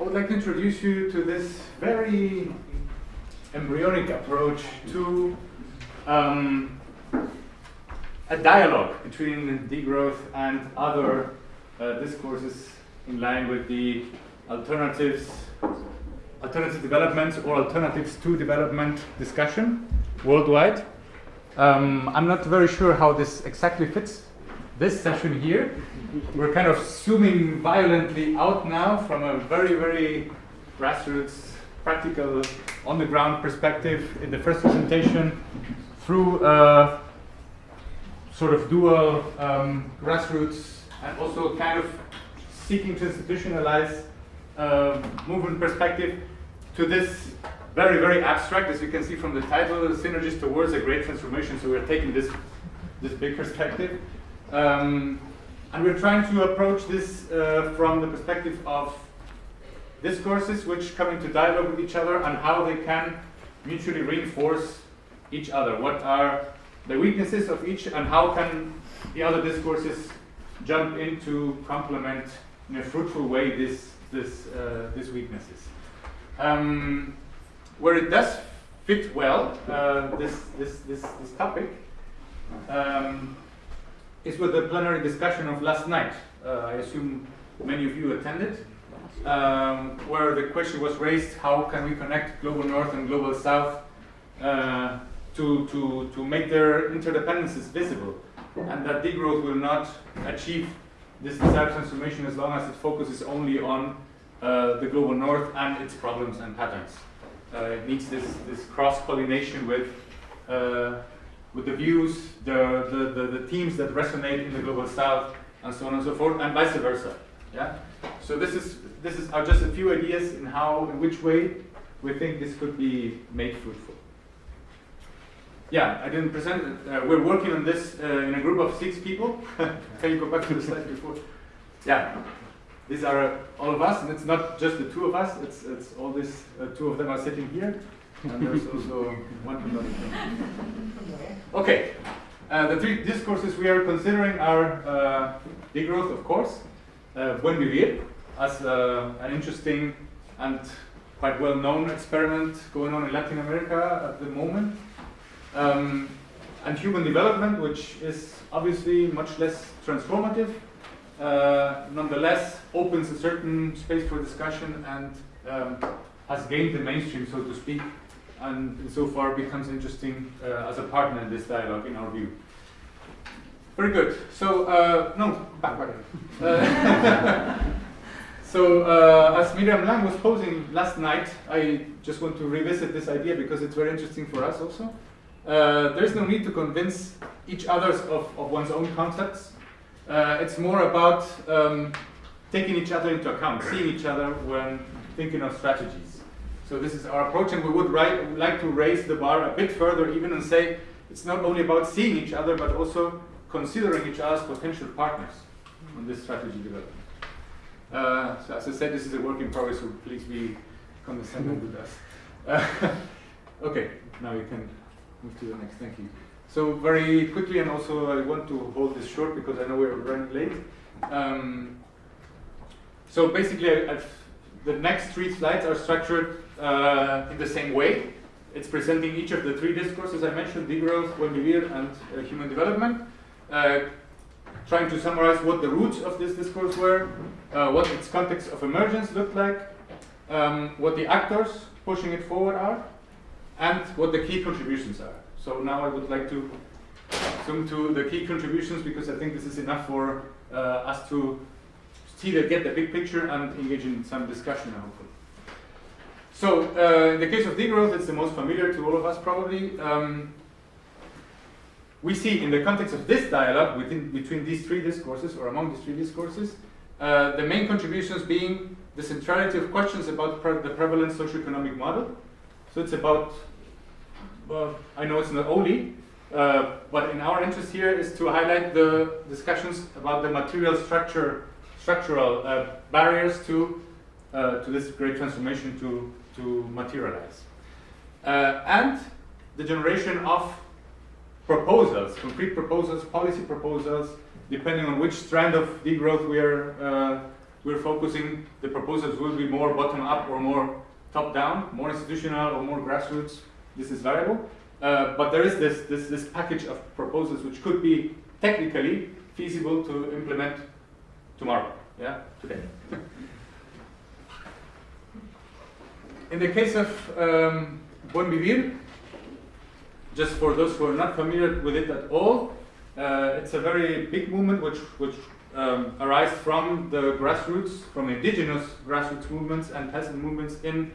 I would like to introduce you to this very embryonic approach to um, a dialogue between degrowth and other uh, discourses in line with the alternatives, alternative developments or alternatives to development discussion worldwide. Um, I'm not very sure how this exactly fits this session here. We're kind of zooming violently out now from a very, very grassroots, practical, on the ground perspective in the first presentation through a sort of dual um, grassroots and also kind of seeking to institutionalize uh, movement perspective to this very, very abstract, as you can see from the title, Synergies Towards a Great Transformation. So we're taking this, this big perspective. Um, and we're trying to approach this uh, from the perspective of discourses which come into dialogue with each other and how they can mutually reinforce each other. What are the weaknesses of each and how can the other discourses jump in to complement in a fruitful way this, this, uh, these weaknesses. Um, where it does fit well, uh, this, this, this, this topic, um, is with the plenary discussion of last night. Uh, I assume many of you attended, um, where the question was raised, how can we connect Global North and Global South uh, to, to, to make their interdependencies visible, and that degrowth will not achieve this desired transformation as long as it focuses only on uh, the Global North and its problems and patterns. Uh, it needs this, this cross-pollination with uh, with the views, the, the, the, the, themes that resonate in the global south, and so on and so forth, and vice versa. Yeah. So this is this is are just a few ideas in how, in which way we think this could be made fruitful. Yeah, I didn't present it. Uh, we're working on this uh, in a group of six people. Can you go back to the slide before? Yeah, these are all of us, and it's not just the two of us. It's it's all these uh, two of them are sitting here, and there's also one Okay, uh, the three discourses we are considering are uh, degrowth, of course, uh, Buen Vivir, as uh, an interesting and quite well-known experiment going on in Latin America at the moment, um, and human development, which is obviously much less transformative, uh, nonetheless opens a certain space for discussion and um, has gained the mainstream, so to speak, and so far becomes interesting uh, as a partner in this dialogue, in our view. Very good. So, uh, no, backward. Uh, so, uh, as Miriam Lang was posing last night, I just want to revisit this idea because it's very interesting for us also. Uh, there's no need to convince each other of, of one's own concepts. It's more about um, taking each other into account, seeing each other when thinking of strategies. So this is our approach, and we would write, like to raise the bar a bit further even and say it's not only about seeing each other, but also considering each other as potential partners on this strategy development. Uh, so as I said, this is a work in progress, so please be condescending with us. Uh, okay, now you can move to the next, thank you. So very quickly, and also I want to hold this short because I know we're running late. Um, so basically, I've, the next three slides are structured uh, in the same way. It's presenting each of the three discourses I mentioned, degrowth, buen vivir, and uh, human development, uh, trying to summarize what the roots of this discourse were, uh, what its context of emergence looked like, um, what the actors pushing it forward are, and what the key contributions are. So now I would like to zoom to the key contributions because I think this is enough for uh, us to see the, get the big picture and engage in some discussion hopefully. So uh, in the case of degrowth, it's the most familiar to all of us probably. Um, we see in the context of this dialogue within, between these three discourses, or among these three discourses, uh, the main contributions being the centrality of questions about pre the prevalent socioeconomic model. So it's about, well, I know it's not only, uh, but in our interest here is to highlight the discussions about the material structure, structural uh, barriers to, uh, to this great transformation to to materialize. Uh, and the generation of proposals, concrete proposals, policy proposals, depending on which strand of degrowth we are uh, we're focusing, the proposals will be more bottom up or more top down, more institutional or more grassroots. This is variable. Uh, but there is this, this, this package of proposals which could be technically feasible to implement tomorrow, yeah, today. In the case of um, Buen Vivir, just for those who are not familiar with it at all, uh, it's a very big movement which, which um, arises from the grassroots, from indigenous grassroots movements and peasant movements in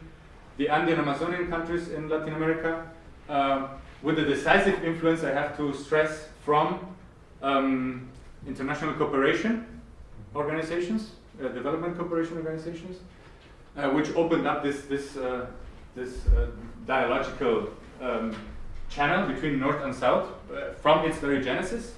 the Andean Amazonian countries in Latin America, uh, with a decisive influence, I have to stress, from um, international cooperation organizations, uh, development cooperation organizations, uh, which opened up this, this, uh, this uh, dialogical um, channel between North and South uh, from its very genesis.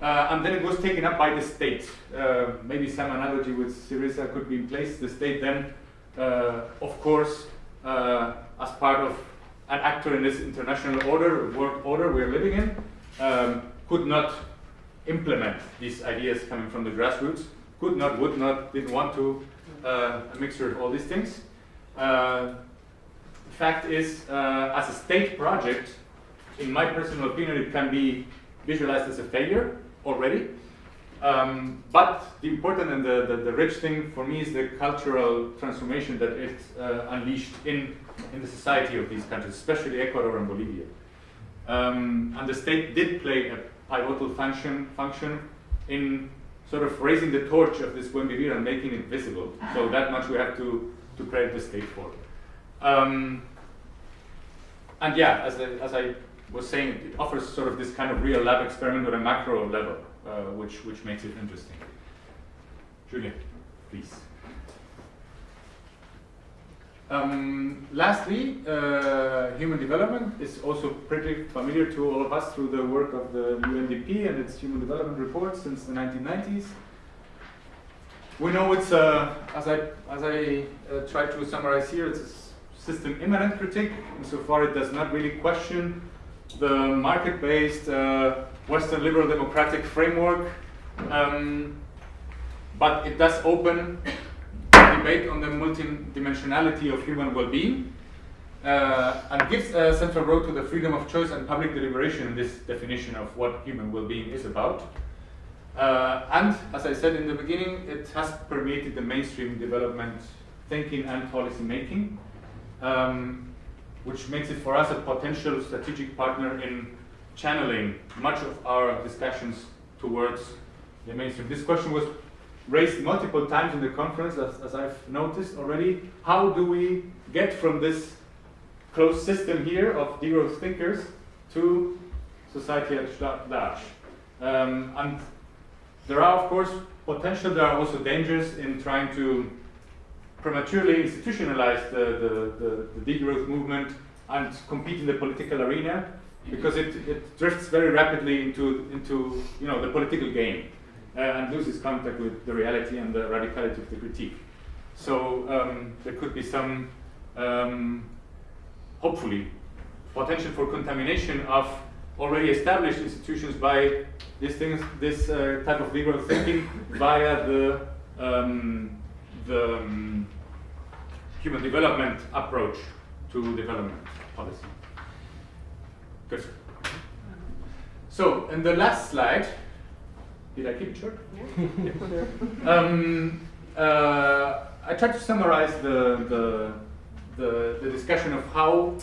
Uh, and then it was taken up by the state. Uh, maybe some analogy with Syriza could be in place. The state then, of course, as part of an actor in this international order, world order we're living in, um, could not implement these ideas coming from the grassroots, could not, would not, didn't want to, uh, a mixture of all these things. Uh, the fact is, as a state project, in my personal opinion, it can be visualized as a failure already. Um, but the important and the, the, the, rich thing for me is the cultural transformation that it uh, unleashed in, in the society of these countries, especially Ecuador and Bolivia. Um, and the state did play a pivotal function, function in sort of raising the torch of this Buen Vivir and making it visible. So that much we have to, to credit the state for. Um, and yeah, as, as I was saying, it offers sort of this kind of real lab experiment on a macro level, uh, which, which makes it interesting. Julia, please. Um, lastly, uh, human development is also pretty familiar to all of us through the work of the UNDP and its human development report since the 1990s. We know it's, uh, as I, as I uh, try to summarize here, it's a system immanent critique, insofar it does not really question the market-based uh, Western liberal democratic framework, um, but it does open debate on the multidimensionality of human well-being uh, and gives a central role to the freedom of choice and public deliberation in this definition of what human well-being is about. Uh, and, as I said in the beginning, it has permeated the mainstream development thinking and policy making. Um, which makes it for us a potential strategic partner in channeling much of our discussions towards the mainstream. This question was raised multiple times in the conference, as, as I've noticed already. How do we get from this closed system here of degrowth thinkers to society at large? Um, and there are, of course, potential, there are also dangers in trying to prematurely institutionalize the, the, the, the degrowth movement and compete in the political arena because it, it drifts very rapidly into, into you know, the political game uh, and loses contact with the reality and the radicality of the critique. So um, there could be some, um, hopefully, potential for contamination of already established institutions by this, things, this uh, type of liberal thinking via the um, the um, human development approach to development policy. Good. So, in the last slide, did I keep it short? Yeah. um, uh, I tried to summarize the, the, the, the, discussion of how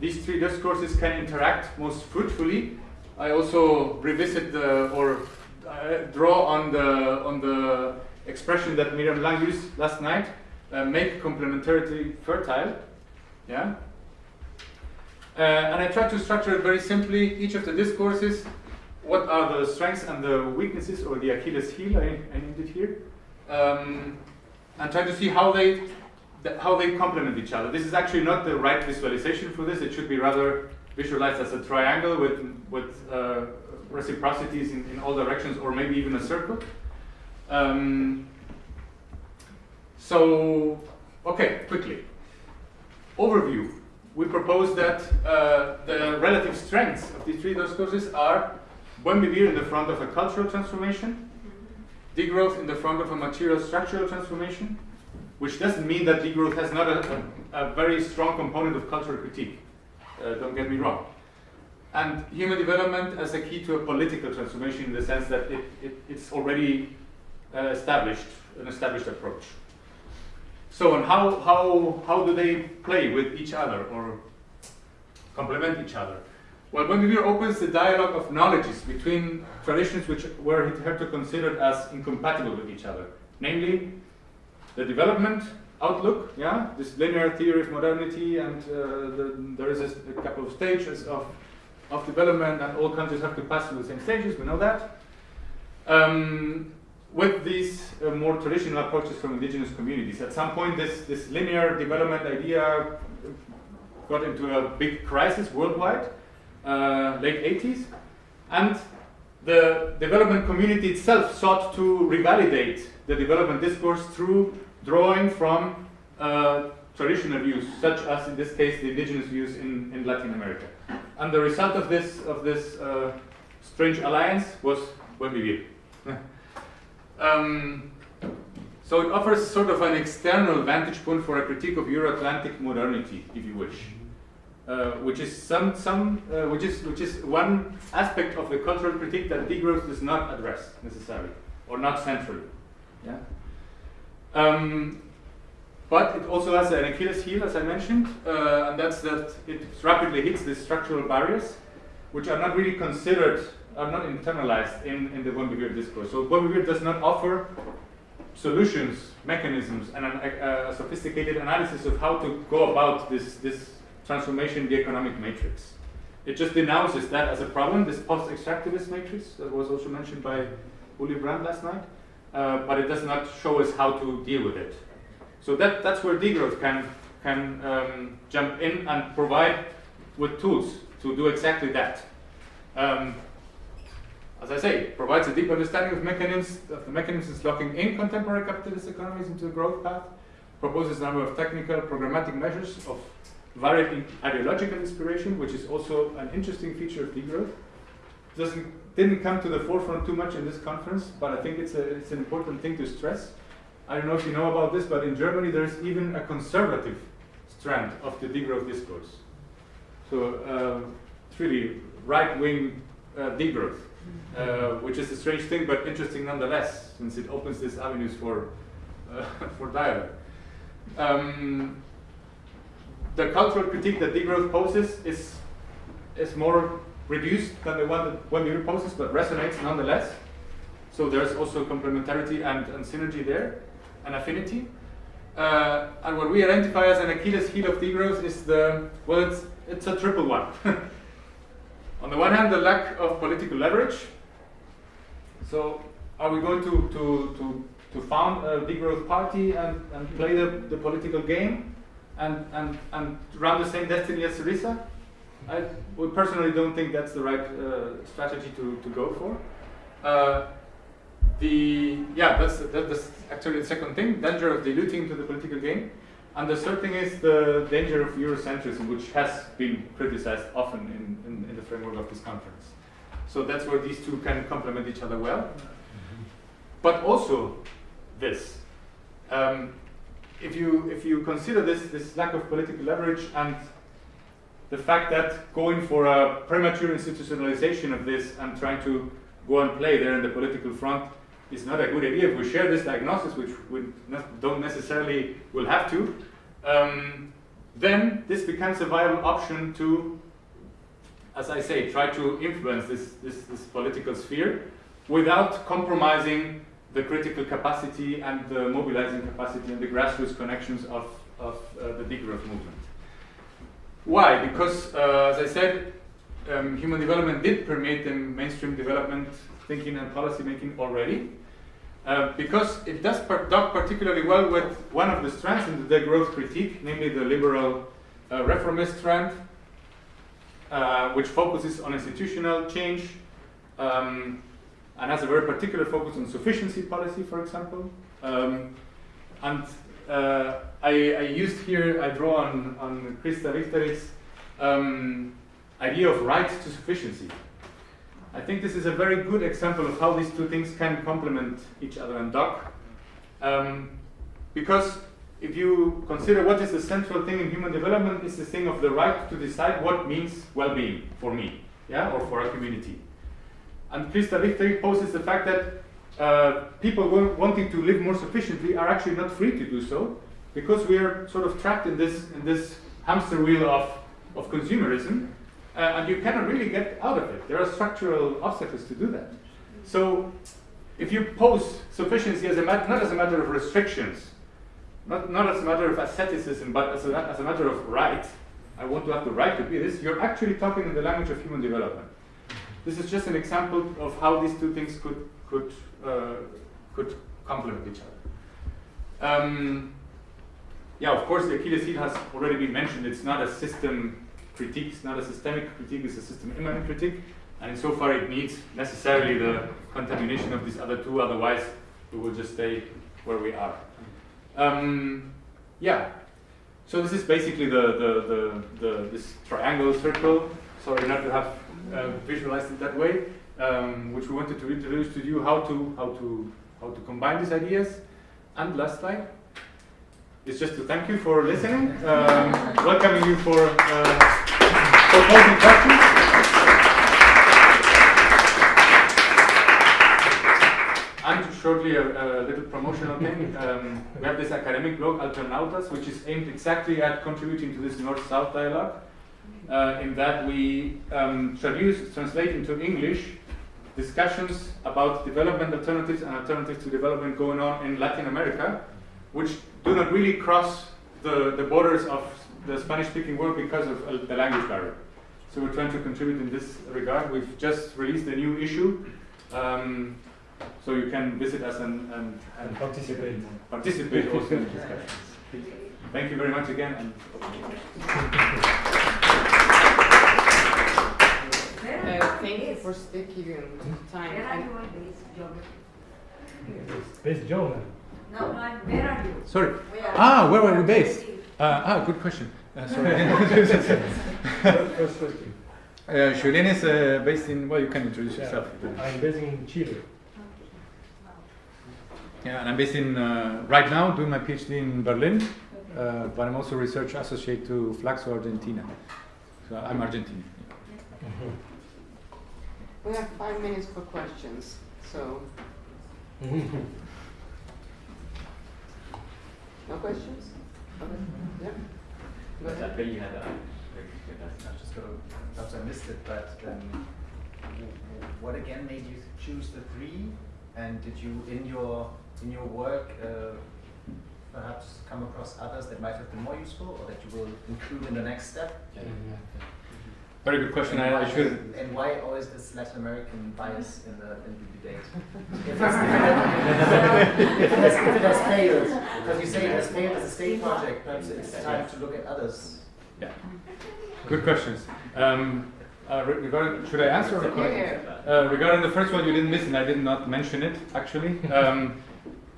these three discourses can interact most fruitfully. I also revisit the, or uh, draw on the, on the expression that Miriam Lang used last night, uh, make complementarity fertile. Yeah. Uh, and I try to structure it very simply. Each of the discourses, what are the strengths and the weaknesses, or the Achilles heel, I, I here, um, and try to see how they how they complement each other. This is actually not the right visualization for this. It should be rather visualized as a triangle with with uh, reciprocities in, in all directions, or maybe even a circle. Um, so, okay, quickly. Overview. We propose that uh, the relative strengths of these three discourses are Buen Vivir in the front of a cultural transformation, degrowth in the front of a material structural transformation, which doesn't mean that degrowth has not a, a, a very strong component of cultural critique. Uh, don't get me wrong. And human development as a key to a political transformation in the sense that it, it it's already uh, established, an established approach. So, and how, how, how do they play with each other or complement each other? Well, Buen Vivir opens the dialogue of knowledges between traditions which were hitherto considered as incompatible with each other, namely the development outlook, yeah, this linear theory of modernity, and uh, the, there is a, couple of stages of, of development, and all countries have to pass through the same stages, we know that. Um, with these uh, more traditional approaches from indigenous communities. At some point, this, this linear development idea got into a big crisis worldwide, uh, late 80s, and the development community itself sought to revalidate the development discourse through drawing from uh, traditional views, such as in this case the indigenous views in, in Latin America. And the result of this of this uh, strange alliance was Buen Vivir. Um, so it offers sort of an external vantage point for a critique of Euro-Atlantic modernity, if you wish, uh, which is some some uh, which is which is one aspect of the cultural critique that degrowth does not address necessarily or not centrally. Yeah. Um, but it also has an Achilles heel, as I mentioned, uh, and that's that it rapidly hits the structural barriers, which are not really considered are not internalized in, in the Buen Vivir discourse. So Buen Vivir does not offer solutions, mechanisms, and an, a, a, sophisticated analysis of how to go about this, this transformation in the economic matrix. It just denounces that as a problem, this post-extractivist matrix that was also mentioned by Uli Brand last night, uh, but it does not show us how to deal with it. So that, that's where degrowth can, can um, jump in and provide with tools to do exactly that. Um, as I say, provides a deep understanding of mechanisms of the mechanisms locking in contemporary capitalist economies into the growth path, proposes a number of technical programmatic measures of varied ideological inspiration, which is also an interesting feature of degrowth. Doesn't didn't come to the forefront too much in this conference, but I think it's a it's an important thing to stress. I don't know if you know about this, but in Germany there's even a conservative strand of the degrowth discourse. So uh, it's really right-wing uh, degrowth uh, which is a strange thing, but interesting nonetheless, since it opens these avenues for, uh, for dialogue. Um, the cultural critique that degrowth poses is, is more reduced than the one that Buen Vivir poses, but resonates nonetheless. So there's also complementarity and, and synergy there, and affinity. Uh, and what we identify as an Achilles heel of degrowth is the, well, it's, it's a triple one. On the one hand, the lack of political leverage. So are we going to, to, to, to found a degrowth party and, and play the, the political game and, and, and run the same destiny as Syriza? I personally don't think that's the right uh, strategy to, to go for. Uh, the yeah, that's, that's actually the second thing, danger of diluting to the political game. And the third thing is the danger of Eurocentrism, which has been criticized often in, in, in, the framework of this conference. So that's where these two can complement each other well. But also this. Um, if you if you consider this this lack of political leverage and the fact that going for a premature institutionalization of this and trying to go and play there in the political front is not a good idea. If we share this diagnosis, which we don't necessarily will have to, um, then this becomes a viable option to, as I say, try to influence this, this, this political sphere without compromising the critical capacity and the mobilizing capacity and the grassroots connections of, of uh, the degrowth movement. Why? Because, uh, as I said, um, human development did permeate the mainstream development thinking and policy making already. Uh, because it does per dock particularly well with one of the strands in the degrowth critique, namely the liberal uh, reformist strand, uh, which focuses on institutional change um, and has a very particular focus on sufficiency policy, for example. Um, and uh, I, I, used here, I draw on, on Christa Wichterich's um, idea of right to sufficiency I think this is a very good example of how these two things can complement each other and dock. Um, because if you consider what is the central thing in human development, it's the thing of the right to decide what means well-being for me, yeah, or for a community. And Christa Wichterich poses the fact that uh, people wanting to live more sufficiently are actually not free to do so, because we are sort of trapped in this in this hamster wheel of of consumerism, uh, and you cannot really get out of it. There are structural obstacles to do that. So, if you pose sufficiency as a not as a matter of restrictions, not, not as a matter of asceticism, but as a, as a matter of right, I want to have the right to be this, you're actually talking in the language of human development. This is just an example of how these two things could, could, uh, could complement each other. Um, yeah, of course, the Achilles heel has already been mentioned. It's not a system critique, it's not a systemic critique, it's a system immanent critique. And insofar, it needs necessarily the contamination of these other two, otherwise, we will just stay where we are. Um, yeah, so this is basically the, the, the, the, this triangle circle. Sorry not to have uh, visualized it that way, um, which we wanted to introduce to you how to, how, to, how to combine these ideas. And last slide is just to thank you for listening, um, welcoming you for, uh, for questions. And shortly, a, a little promotional thing. Um, we have this academic blog, Alternautas, which is aimed exactly at contributing to this North-South dialogue. Uh, in that we um, traduce, translate into English discussions about development alternatives and alternatives to development going on in Latin America, which do not really cross the, the borders of the Spanish-speaking world because of uh, the language barrier. So we're trying to contribute in this regard. We've just released a new issue. Um, so you can visit us and, and, and participate. Participate also in the discussions. Thank you very much again. And uh, thank you for sticking time. Where are you based, German? No, no, where are you? Sorry. Where ah, where are we based? Uh, ah, good question. Uh, sorry. uh, Julien is uh, based in, well, you can introduce yeah. yourself. I'm based in Chile. Yeah, and I'm based in, uh, right now, doing my PhD in Berlin, uh, but I'm also research associate to FLACSO Argentina. So I'm Argentinian. We have five minutes for questions, so. No questions? Okay. Yeah. Go ahead. I bet you had a, I just got to, perhaps I missed it, but um, what again made you choose the three? And did you, in your in your work, uh, perhaps come across others that might have been more useful, or that you will include in the next step? Yeah. Very good question. I, I, should. And why always this Latin American bias in the in the debate? if, if, it has, if it has failed, because you say it has failed as a state project, perhaps it's time to look at others. Yeah. Good questions. Um, uh, regarding, should I answer? Uh, regarding the first one, you didn't miss, and I did not mention it actually. Um,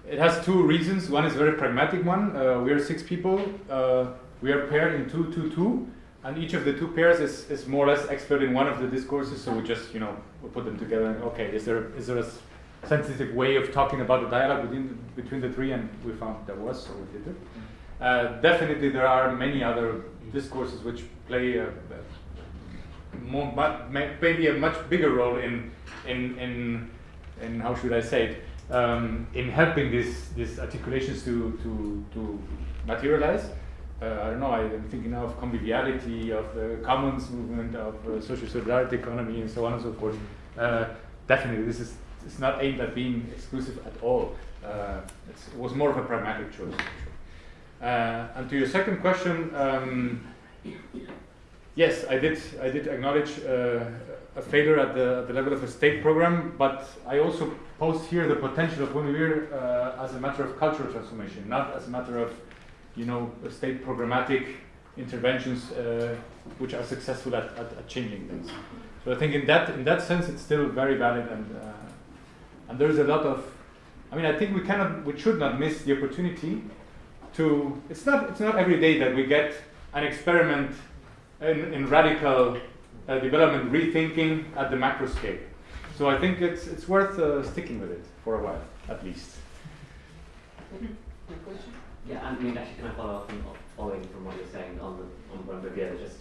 it has two reasons. One is a very pragmatic one. Uh, we are six people. Uh, we are paired in two, two, two, and each of the two pairs is, is more or less expert in one of the discourses. So we just, you know, we put them together. And okay, is there is there a sensitive way of talking about the dialogue between between the three? And we found there was, so we did it. Uh, definitely, there are many other discourses which play a, a more, maybe a much bigger role in in in in how should I say it um, in helping these these articulations to to to materialize. Uh, I don't know. I am thinking of conviviality, of the commons movement, of uh, social solidarity economy, and so on and so forth. Uh, definitely, this is it's not aimed at being exclusive at all. Uh, it was more of a pragmatic choice. Uh, and to your second question, um, yes, I did. I did acknowledge uh, a failure at the, at the level of a state program, but I also post here the potential of Vivir uh, as a matter of cultural transformation, not as a matter of, you know, state programmatic interventions uh, which are successful at, at, at, changing things. So I think in that in that sense it's still very valid and uh, and there's a lot of, I mean I think we cannot we should not miss the opportunity to it's not it's not every day that we get an experiment in, in radical uh, development rethinking at the macro scale. So I think it's it's worth uh, sticking with it for a while, at least. Yeah, I mean, actually, can I follow up on, following from what you're saying on the on Buen Vivir? Just,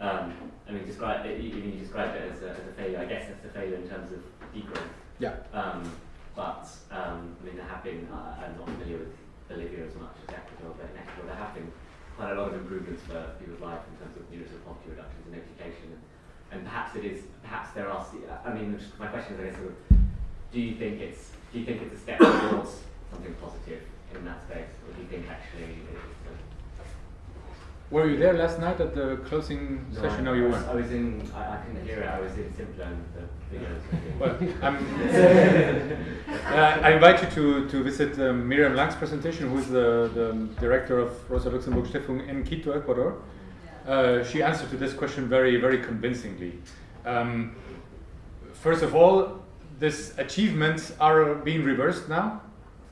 um, I mean, describe it, you, you described it as a, as a failure. I guess it's a failure in terms of degrowth. Yeah. Um, but um, I mean, there have been. Uh, I'm not familiar with Bolivia as much as Ecuador, but in Ecuador there have been quite a lot of improvements for people's life in terms of of poverty reductions and education, and, and perhaps it is. Perhaps there are. I mean, my question is, I guess, sort of, do you think it's do you think it's a step towards something positive in that space, or do you think actually it's a Were you there last night at the closing session? No, I you was, weren't. I was in. I, I couldn't hear it. I was in Simpler and the videos. Well, I'm, uh, I invite you to, to visit um, Miriam Lang's presentation, who is the, the director of Rosa Luxemburg Stiftung in Quito, Ecuador. Uh, she answered to this question very, very convincingly. Um, first of all, these achievements are being reversed now.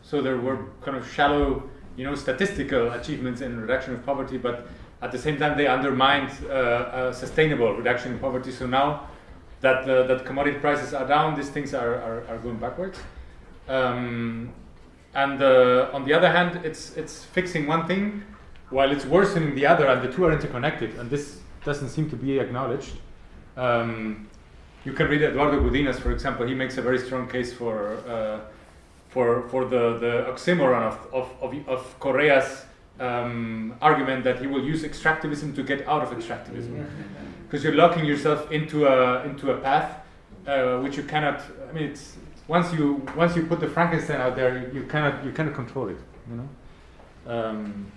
So there were kind of shallow, you know, statistical achievements in reduction of poverty, but at the same time they undermined uh, a sustainable reduction in poverty. So now that uh, that commodity prices are down, these things are, are, are going backwards. Um, and uh, on the other hand, it's it's fixing one thing while it's worsening the other, and the two are interconnected. And this doesn't seem to be acknowledged. Um, you can read Eduardo Gudynas, for example. He makes a very strong case for uh, for for the the oxymoron of of of, of um, argument that he will use extractivism to get out of extractivism, because you're locking yourself into a into a path uh, which you cannot. I mean, it's once you once you put the Frankenstein out there, you, cannot you cannot control it. You know. Um,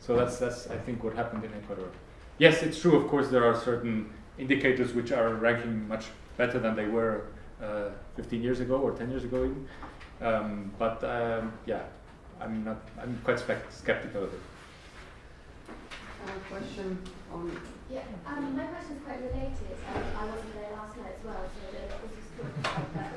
so that's that's I think what happened in Ecuador. Yes, it's true. Of course, there are certain indicators which are ranking much better than they were uh, 15 years ago or 10 years ago even. Um, but um, yeah, I'm not. I'm quite spec- skeptical of it. Uh, question on, Yeah, um, my question is quite related. Um, I wasn't there last night as well, so the, this is talked about that.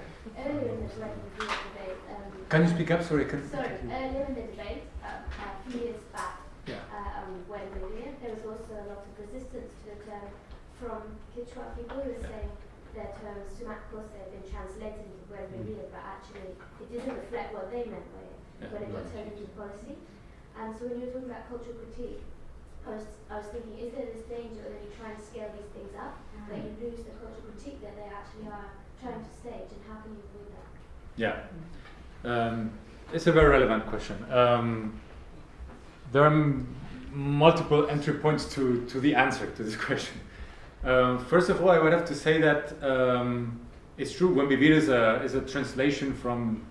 Earlier in the debate, um, Can you speak up? Sorry, can. sorry, earlier in the debate, um, a few years back, Yeah. uh, um, when William, there was also a lot of resistance to the term from Quechua people who were saying their term Sumak Kausai had been translated into Buen Vivir, but actually it didn't reflect what they meant by it Yeah. when it got turned into policy. And so when you were talking about cultural critique, I was, I was thinking, is there this danger that you try and scale these things up, that you lose the cultural critique that they actually are trying to stage, and how can you avoid that? Yeah, um, it's a very relevant question. Um, there are m- multiple entry points to, to the answer to this question. Um, first of all, I would have to say that um, it's true. Buen Vivir is a is a translation from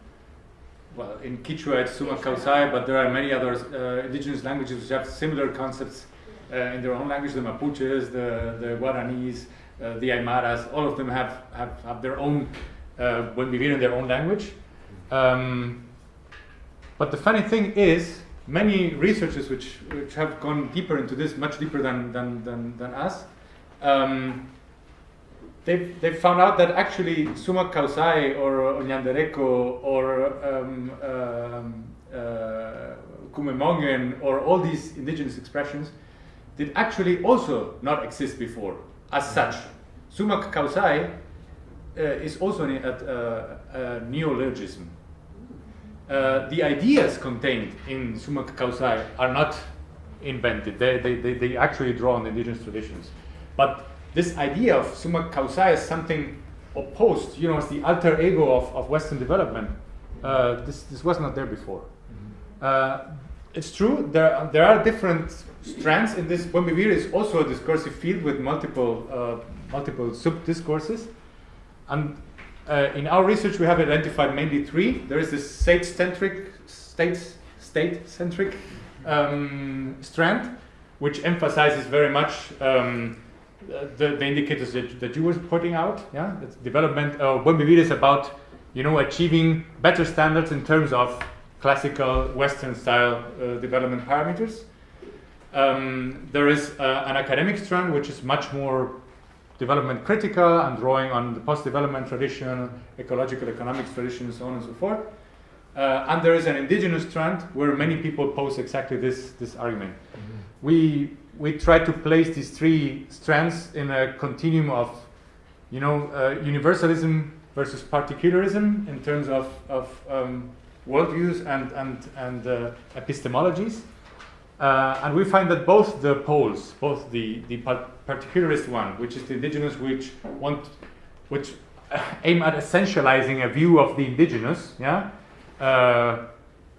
well, in Quechua it's Sumak Kausai, but there are many other uh, indigenous languages which have similar concepts uh, in their own language. The Mapuches, the the Guaranis, uh, the Aymaras, all of them have have, have their own uh, we read in their own language. Um, but the funny thing is, many researchers which, which have gone deeper into this, much deeper than, than, than, than us, um, they've, they've found out that actually Sumak Kausai or Onyandereko or um, um, uh, Kumemongen or all these indigenous expressions did actually also not exist before as such. Sumak Kausai uh, is also a, a, a neologism. Uh, the ideas contained in Sumak Kausai are not invented. They, they, they, they actually draw on indigenous traditions. But this idea of Sumak Kausai as something opposed, you know, as the alter ego of, of Western development, uh, this, this was not there before. Uh, it's true, there, are- there are different strands in this. Buen is also a discursive field with multiple, uh, multiple sub-discourses. And uh, in our research, we have identified mainly three. There is this state-centric, state, state-centric um, strand, which emphasizes very much um, the, the indicators that, that you were putting out. Yeah, it's development. Uh, we Vivir is about, you know, achieving better standards in terms of classical Western-style uh, development parameters. Um, there is uh, an academic strand which is much more development critical and drawing on the post-development tradition, ecological economics tradition, so on and so forth. Uh, and there is an indigenous strand where many people pose exactly this, this argument. We, we try to place these three strands in a continuum of, you know, uh, universalism versus particularism in terms of, of um, worldviews and, and, and uh, epistemologies. Uh, and we find that both the poles, both the, the particularist one, which is the indigenous, which want, which aim at essentializing a view of the indigenous, yeah, uh,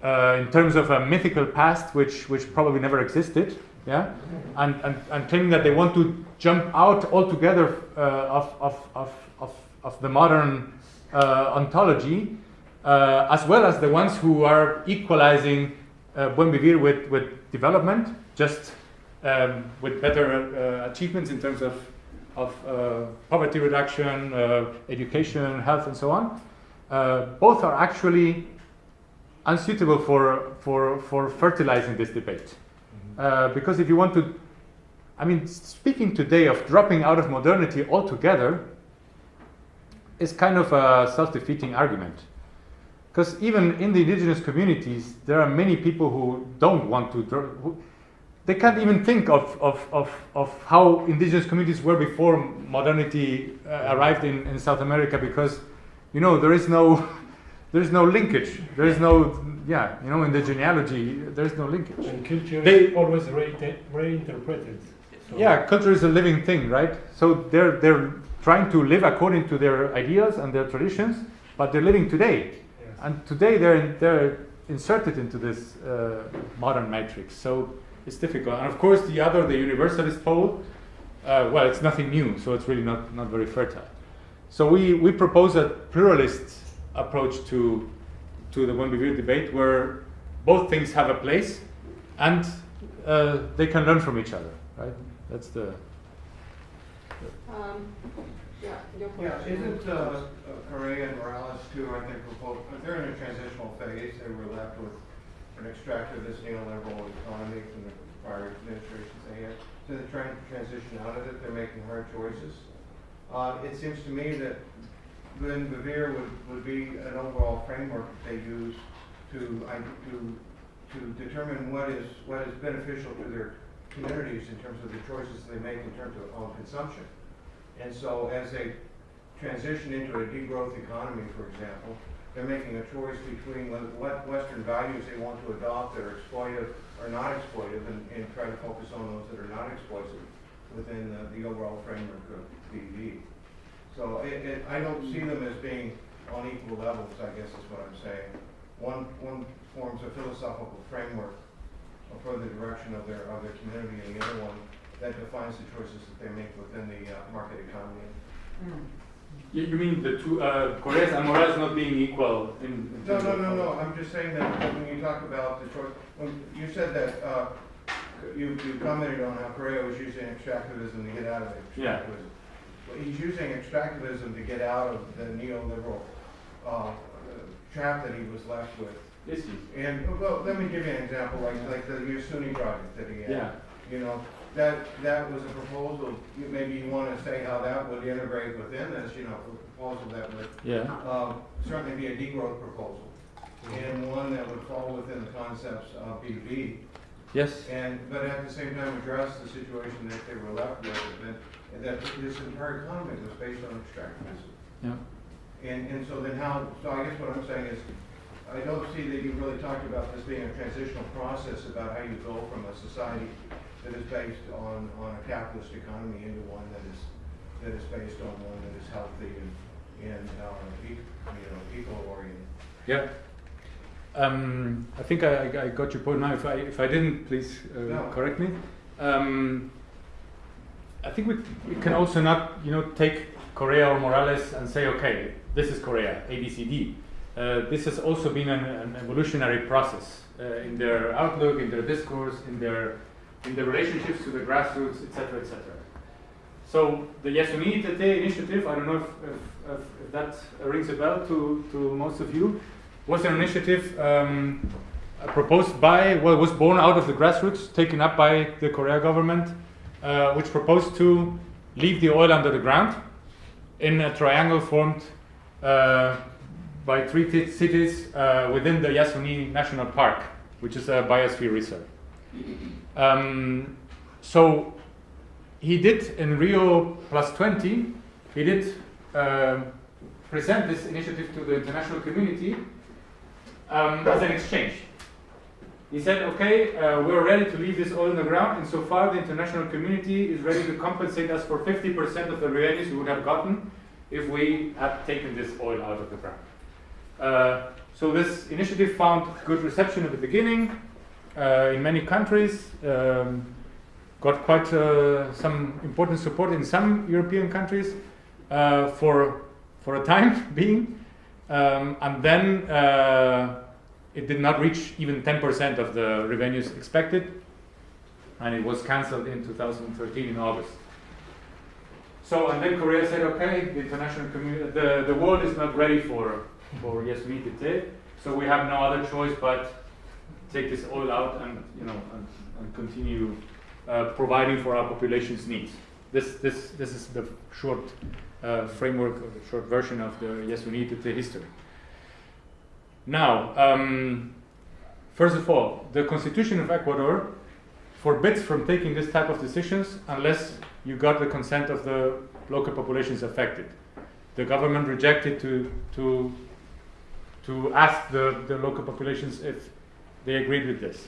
uh, in terms of a mythical past which, which probably never existed, yeah, and, and, and claiming that they want to jump out altogether uh, of, of, of, of, of the modern uh, ontology, uh, as well as the ones who are equalizing uh, buen vivir with, with development, just um, with better uh, achievements in terms of, of uh, poverty reduction, uh, education, health, and so on. Both are actually unsuitable for, for, for fertilizing this debate. Uh, because if you want to, I mean, speaking today of dropping out of modernity altogether is kind of a self defeating argument. Because even in the indigenous communities, there are many people who don't want to, who, they can't even think of, of, of, of how indigenous communities were before modernity uh, arrived in, in South America because, you know, there is no, there is no linkage. There is no, yeah, you know, in the genealogy, there is no linkage. And culture They- is always re- reinterpreted. So Yeah, culture is a living thing, right? So they're they're trying to live according to their ideas and their traditions, but they're living today, yes. and today they're in, they're inserted into this uh, modern matrix. So it's difficult. And of course, the other, the universalist pole, uh, well, it's nothing new, so it's really not not very fertile. So we we propose a pluralist approach to to the one view debate where both things have a place and uh, they can learn from each other, right? That's the Um, yeah, Yeah, isn't uh, uh, Correa and Morales too, I think, proposed, they're in a transitional phase, they were left with an extractivist neoliberal economy from the prior administrations they had. So they're trying to transition out of it, they're making hard choices. Uh, it seems to me that Buen Vivir would, would be an overall framework that they use to, to, to determine what is, what is beneficial to their communities in terms of the choices they make in terms of, on consumption. And so as they transition into a degrowth economy, for example, they're making a choice between what- what Western values they want to adopt that are exploitive or not exploitive and, and try to focus on those that are not exploitive within the, the overall framework of BV. So it, it, I don't see them as being on equal levels, I guess is what I'm saying. One, one forms a philosophical framework for the direction of their, of their community, and the other one that defines the choices that they make within the uh, market economy. You, you mean the two, uh, and Morales not being equal in, in No, no, no, no, I'm just saying that when you talk about the choice, when you said that, uh, you, you commented on how Correa was using extractivism to get out of Yeah. extractivism. Well, he's using extractivism to get out of the neoliberal, uh, trap that he was left with. Yes. And, well, let me give you an example, like, like the Yasuni project that he had. Yeah. You know, that, that was a proposal, you- maybe you wanna say how that would integrate within this, you know, a proposal that would Yeah. um, certainly be a degrowth proposal, and one that would fall within the concepts of BV, Yes. and, but at the same time address the situation that they were left with, and that this entire economy was based on extractivism. Yeah. And, and so then how, so I guess what I'm saying is, I don't see that you really talked about this being a transitional process about how you go from a society that is based on, on a capitalist economy into one that is, that is based on one that is healthy and, and, uh, you know, eco-oriented. Yeah. Um, I think I, I- I got your point now. If I, if I didn't, please uh, No. correct me. Um, I think we, we can also not, you know, take Correa or Morales and say, okay, this is Correa, A, B, C, D. Uh, this has also been an, an evolutionary process uh, in their outlook, in their discourse, in their in their relationships to the grassroots, etc., etc. So the Yasuni ITT initiative, I don't know if, if, if, that rings a bell to, to most of you, was an initiative um, proposed by, well, was born out of the grassroots, taken up by the Correa government, uh, which proposed to leave the oil under the ground in a triangle formed uh, by three cities uh, within the Yasuni National Park, which is a biosphere reserve. Um, so he did in Rio plus 20, he did um, present this initiative to the international community um, as an exchange. He said, okay, uh, we're ready to leave this oil in the ground, and so far the international community is ready to compensate us for 50% of the revenues we would have gotten if we had taken this oil out of the ground. Uh, so this initiative found good reception at the beginning uh, in many countries, um, got quite uh, some important support in some European countries uh, for, for a time being, um, and then uh, it did not reach even 10% of the revenues expected, and it was cancelled in 2013 in August. So, and then Correa said, okay, the international community, the, the world is not ready for, for it, so we have no other choice but take this oil out and, you know, and, and continue uh, providing for our population's needs. This, this, this is the short uh, framework or the short version of the Yasuní ITT history. Now, um, first of all, the Constitution of Ecuador forbids from taking this type of decisions unless you got the consent of the local populations affected. The government rejected to, to, to ask the, the local populations if they agreed with this.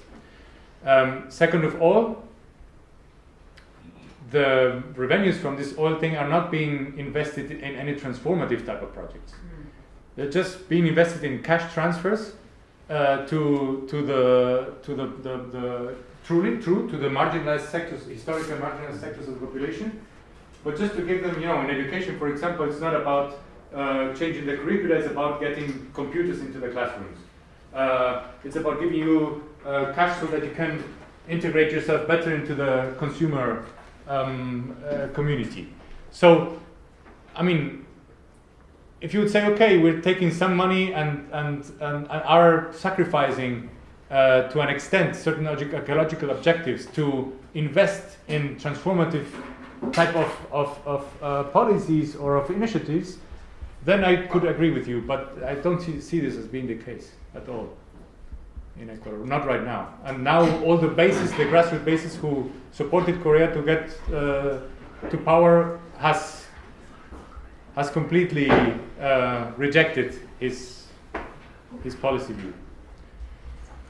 Um, second of all, the revenues from this oil thing are not being invested in any transformative type of projects. They're just being invested in cash transfers uh, to to the to the, the, the truly true to the marginalized sectors, historically marginalized sectors of the population. But just to give them, you know, in education, for example, it's not about uh, changing the curricula; it's about getting computers into the classrooms. Uh, it's about giving you uh, cash so that you can integrate yourself better into the consumer um, uh, community. So, I mean, if you would say, okay, we're taking some money and, and, and, and are sacrificing uh, to an extent certain ecological objectives to invest in transformative type of, of, of uh, policies or of initiatives, then I could agree with you, but I don't see, see this as being the case at all in Ecuador, not right now. And now all the bases, the grassroots bases who supported Correa to get uh, to power has has completely uh, rejected his his policy view.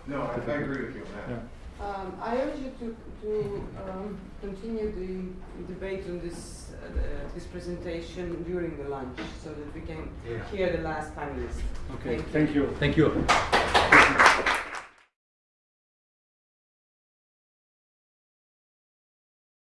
No, I, I agree with you on that. Yeah. Um, I urge you to, to um, continue the debate on this, uh, the- this presentation during the lunch so that we can Yeah. hear the last panelist. Okay, Thank you. thank you. Thank you.